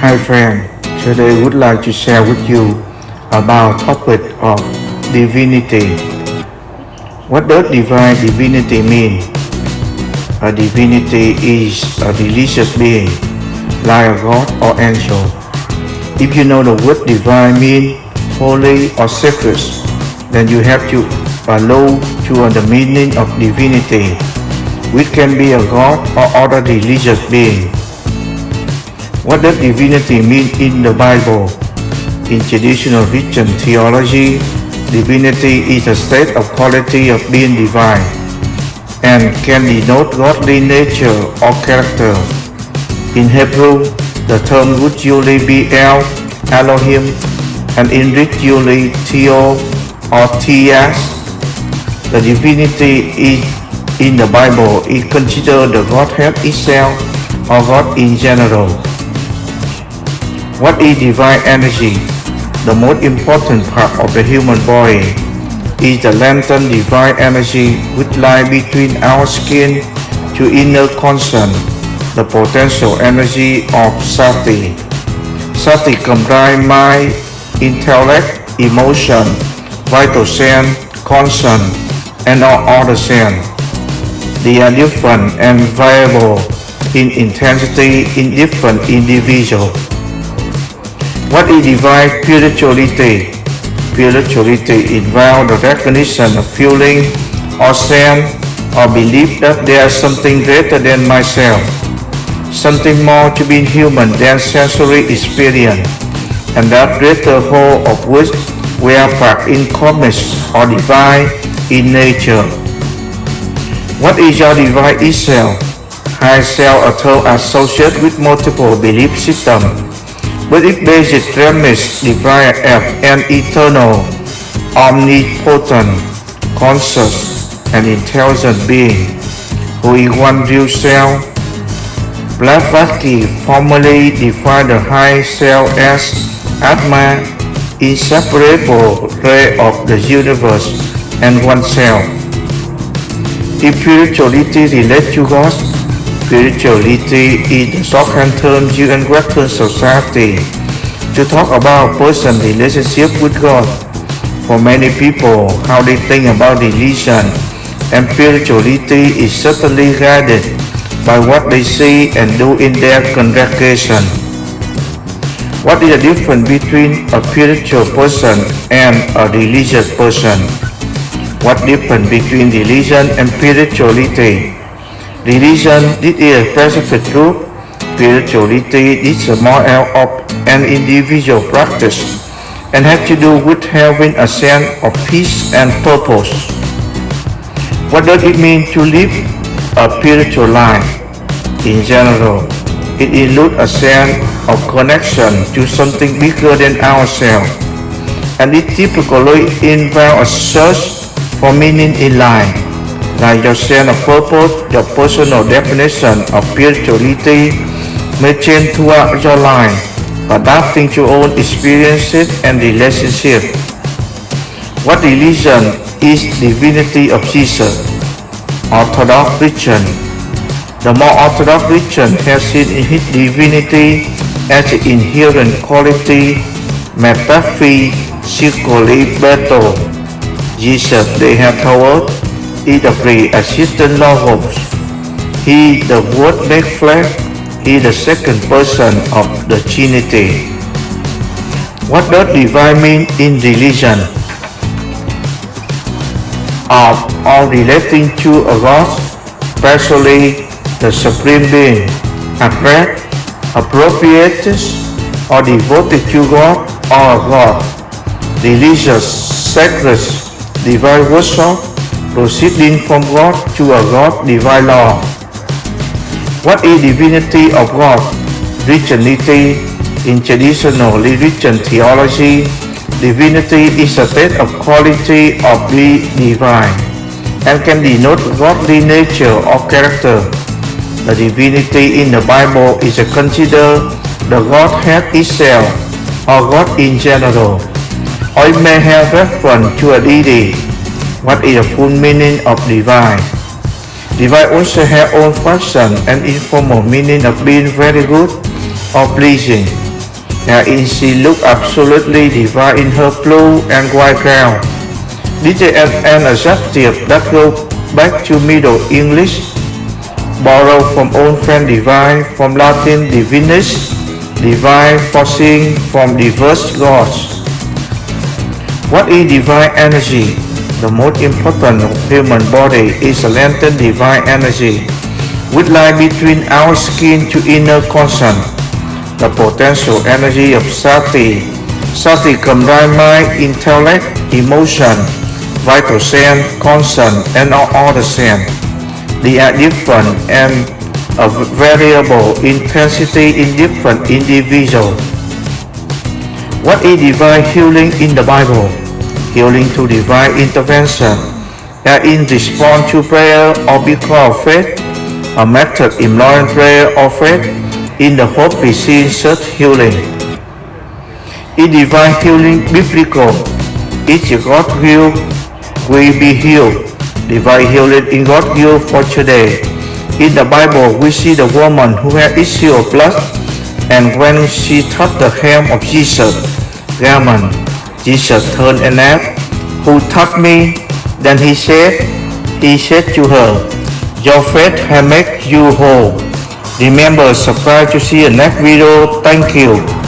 Hi friend, today I would like to share with you about topic of divinity. What does divine divinity mean? A divinity is a religious being, like a god or angel. If you know the word divine mean holy or sacred, then you have to follow to the meaning of divinity, which can be a god or other religious being. What does divinity mean in the Bible? In traditional Christian theology, divinity is a state of quality of being divine and can denote godly nature or character. In Hebrew, the term would usually be El, Elohim, and in Greek usually Theo or Theas. The divinity is in the Bible is considered the Godhead itself or God in general. What is divine energy? The most important part of the human body is the latent divine energy which lies between our skin to inner conscience, the potential energy of Sati. Sati combines mind, intellect, emotion, vital sense, conscience, and all other sense. They are different and variable in intensity in different individuals. What is divine spirituality? Spirituality involves the recognition of feeling or sense or belief that there is something greater than myself, something more to being human than sensory experience, and that greater whole of which we are part in cosmos or divine in nature. What is your divine itself? High self a term associated with multiple belief systems but it basic premise divine as an eternal, omnipotent, conscious, and intelligent being who is one real self. Blavatsky formally defined the high self as Atma, inseparable ray of the universe and oneself. Spirituality relates to God, Spirituality is the used in Western society to talk about a person's relationship with God. For many people, how they think about religion and spirituality is certainly guided by what they see and do in their congregation. What is the difference between a spiritual person and a religious person? What difference between religion and spirituality? Religion this is a specific group. Spirituality is a more of an individual practice and has to do with having a sense of peace and purpose. What does it mean to live a spiritual life? In general, it includes a sense of connection to something bigger than ourselves, and it typically involves a search for meaning in life like your sense of purpose, your personal definition of spirituality may change throughout your life, adapting to your own experiences and relationships. What religion is divinity of Jesus? Orthodox religion. The more Orthodox religion has seen his divinity as an inherent quality, metaphysically better. Jesus, they have told is the pre-existent Logos. He, the Word made flesh, he the second person of the Trinity. What does divine mean in religion? Of all relating to a God, especially the Supreme Being, abstract, appropriate, or devoted to God or God, religious, sacred, divine worship, proceeding from God to a God divine law. What is divinity of God? Trinity in traditional religion theology, divinity is a state of quality of the divine and can denote godly nature or character. The divinity in the Bible is considered the Godhead itself or God in general, or it may have reference to a deity what is the full meaning of divine? Divine also has own function and informal meaning of being very good or pleasing. wherein she looked absolutely divine in her blue and white gown. DJ an adjective that go back to Middle English, borrowed from old friend divine, from Latin divinus, divine forcing from diverse gods. What is divine energy? The most important human body is a latent divine energy, which lie between our skin to inner conscience. The potential energy of Sati. Sati combines mind, intellect, emotion, vital sense, conscience, and all other sense. They are different and of variable intensity in different individuals. What is divine healing in the Bible? Healing to divine intervention are in response to prayer or because of faith, a method employing prayer or faith in the hope receives such healing. In divine healing biblical, each God will, will be healed. Divine healing in God will for today. In the Bible, we see the woman who had issue of blood, and when she touched the hem of Jesus' garment, Jesus turned and asked, Who touched me? Then he said, He said to her, Your faith has made you whole. Remember, subscribe to see the next video. Thank you.